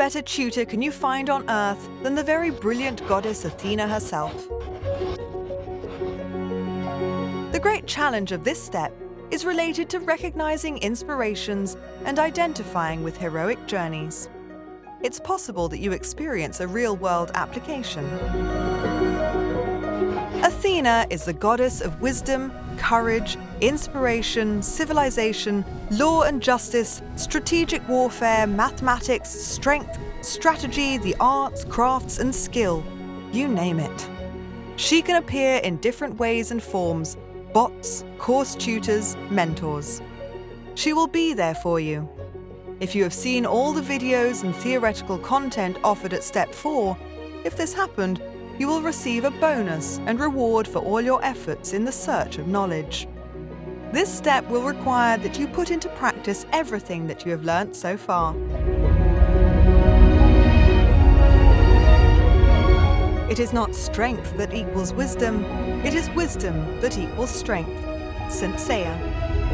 better tutor can you find on Earth than the very brilliant goddess Athena herself? The great challenge of this step is related to recognizing inspirations and identifying with heroic journeys. It's possible that you experience a real-world application. Athena is the goddess of wisdom, courage, inspiration, civilization, law and justice, strategic warfare, mathematics, strength, strategy, the arts, crafts and skill. You name it. She can appear in different ways and forms, bots, course tutors, mentors. She will be there for you. If you have seen all the videos and theoretical content offered at Step 4, if this happened, you will receive a bonus and reward for all your efforts in the search of knowledge. This step will require that you put into practice everything that you have learnt so far. It is not strength that equals wisdom, it is wisdom that equals strength. St. Seiya.